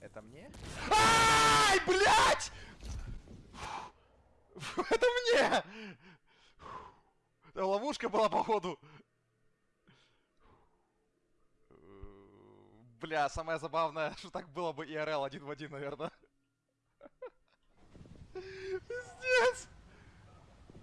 Это мне? Ай, блядь! Это мне! Ловушка была, походу. Бля, самое забавное, что так было бы ИРЛ один в один, наверное.